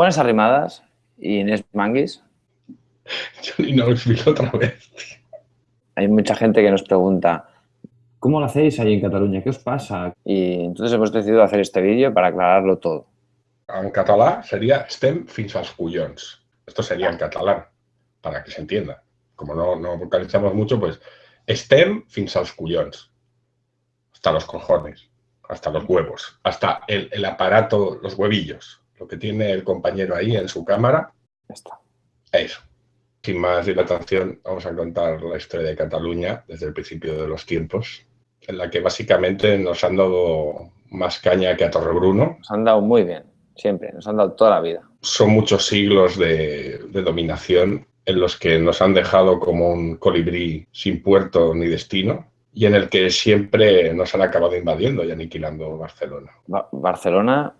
Buenas arrimadas, Inés Manguis. Yo ni no lo explico otra vez. Hay mucha gente que nos pregunta, ¿cómo lo hacéis ahí en Cataluña? ¿Qué os pasa? Y entonces hemos decidido hacer este vídeo para aclararlo todo. En catalán sería estem fins als collons. Esto sería en catalán, para que se entienda. Como no, no vocalizamos mucho, pues estem fins als collons. Hasta los cojones, hasta los huevos, hasta el, el aparato, los huevillos, lo que tiene el compañero ahí en su cámara. Ya está. Eso. Sin más dilatación, vamos a contar la historia de Cataluña desde el principio de los tiempos, en la que básicamente nos han dado más caña que a Torrebruno. Nos han dado muy bien, siempre, nos han dado toda la vida. Son muchos siglos de, de dominación en los que nos han dejado como un colibrí sin puerto ni destino y en el que siempre nos han acabado invadiendo y aniquilando Barcelona. Ba- Barcelona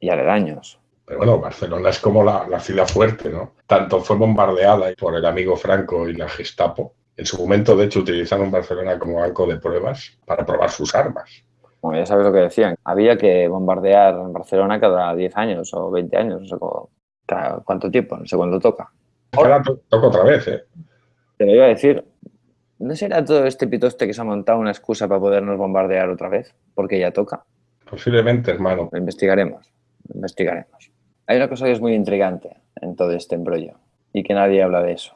y aledaños. Pero bueno, Barcelona es como la, la ciudad fuerte, ¿no? Tanto fue bombardeada por el amigo Franco y la Gestapo. En su momento, de hecho, utilizaron Barcelona como banco de pruebas para probar sus armas. Como ya sabes lo que decían, había que bombardear Barcelona cada 10 años o 20 años, no sé cómo- cada cuánto tiempo, no sé cuándo toca. Ahora to- toca otra vez, ¿eh? Pero iba a decir, ¿no será todo este pitoste que se ha montado una excusa para podernos bombardear otra vez? Porque ya toca. Posiblemente, hermano. Lo investigaremos, lo investigaremos. Hay una cosa que es muy intrigante en todo este embrollo y que nadie habla de eso.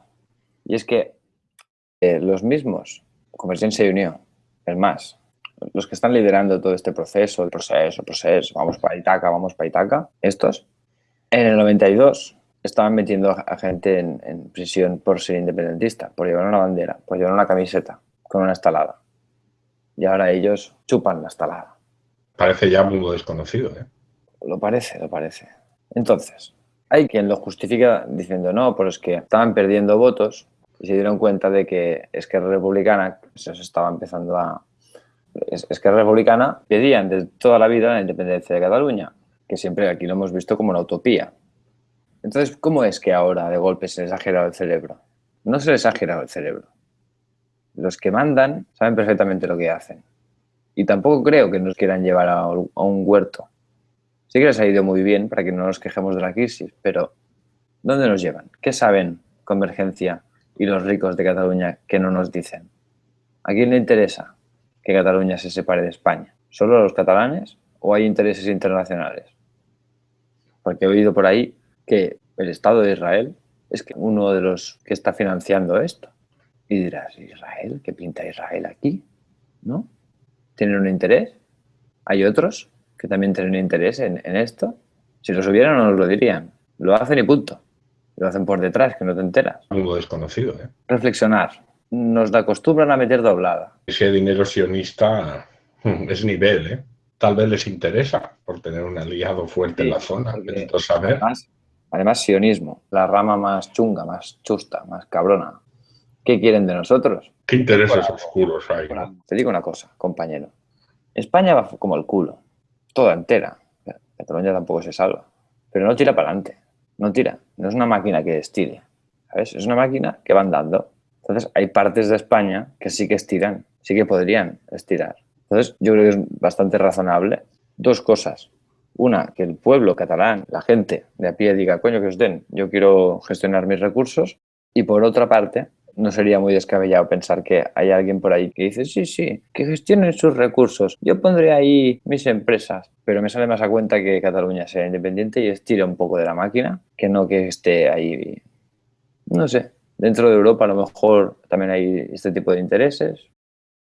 Y es que eh, los mismos, Convergencia y Unión, el MAS, los que están liderando todo este proceso, proceso, proceso, vamos para Itaca, vamos para Itaca, estos, en el 92 estaban metiendo a gente en, en prisión por ser independentista, por llevar una bandera, por llevar una camiseta con una estalada. Y ahora ellos chupan la estalada. Parece ya mundo desconocido, ¿eh? Lo parece, lo parece. Entonces, hay quien lo justifica diciendo no, pero es que estaban perdiendo votos y se dieron cuenta de que Esquerra Republicana se os estaba empezando a... Es- Esquerra Republicana pedían de toda la vida la independencia de Cataluña, que siempre aquí lo hemos visto como una utopía. Entonces, ¿cómo es que ahora de golpe se les ha el cerebro? No se les ha el cerebro. Los que mandan saben perfectamente lo que hacen. Y tampoco creo que nos quieran llevar a un huerto. Sí que les ha ido muy bien para que no nos quejemos de la crisis, pero ¿dónde nos llevan? ¿Qué saben Convergencia y los ricos de Cataluña que no nos dicen? ¿A quién le interesa que Cataluña se separe de España? ¿Solo a los catalanes o hay intereses internacionales? Porque he oído por ahí que el Estado de Israel es uno de los que está financiando esto. Y dirás, ¿Israel? ¿Qué pinta Israel aquí? ¿No? ¿Tienen un interés? ¿Hay otros que también tienen interés en, en esto? Si los hubieran no nos lo dirían. Lo hacen y punto. Lo hacen por detrás, que no te enteras. Mundo desconocido, ¿eh? Reflexionar. Nos acostumbran a meter doblada. Ese dinero sionista es nivel, ¿eh? Tal vez les interesa por tener un aliado fuerte en la zona. saber. Además, además, sionismo, la rama más chunga, más chusta, más cabrona. ¿Qué quieren de nosotros? ¿Qué intereses algo. oscuros hay? ¿no? Te digo una cosa, compañero. España va como el culo, toda entera. Cataluña tampoco se salva, pero no tira para adelante, no tira. No es una máquina que estire, ¿sabes? Es una máquina que va andando. Entonces, hay partes de España que sí que estiran, sí que podrían estirar. Entonces, yo creo que es bastante razonable. Dos cosas. Una, que el pueblo catalán, la gente de a pie diga, coño, que os den, yo quiero gestionar mis recursos. Y por otra parte, no sería muy descabellado pensar que hay alguien por ahí que dice, sí, sí, que gestionen sus recursos. Yo pondré ahí mis empresas, pero me sale más a cuenta que Cataluña sea independiente y estire un poco de la máquina, que no que esté ahí. No sé, dentro de Europa a lo mejor también hay este tipo de intereses.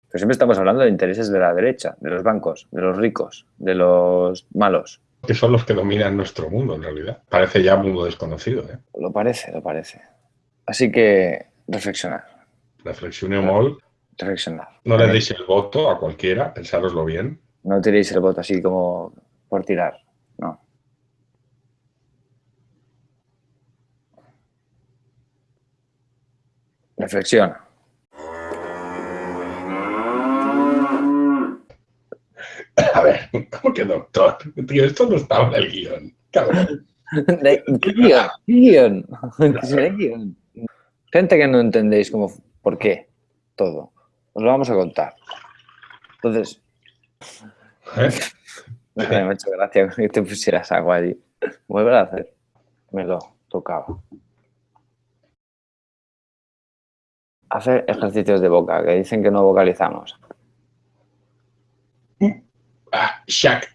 Pero siempre estamos hablando de intereses de la derecha, de los bancos, de los ricos, de los malos. Que son los que dominan nuestro mundo, en realidad. Parece ya mundo desconocido, ¿eh? Lo parece, lo parece. Así que reflexionar, Reflexioneu molt. reflexionar. No le deis el voto a cualquiera, pensároslo bien. No tiréis el voto así como por tirar, no. Reflexiona. A ver, ¿cómo que doctor? Tío, esto no estaba en el guion. Cabrón. ¿De ¿Qué guion? ¿Qué guion? ¿Qué guion? Gente que no entendéis como por qué todo. Os lo vamos a contar. Entonces, ¿Eh? me ha hecho gracia que te pusieras agua allí. Vuelve a hacer. me lo tocaba. Hacer ejercicios de boca, que dicen que no vocalizamos. Ah, shack,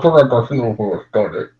Komentarz znowu stary.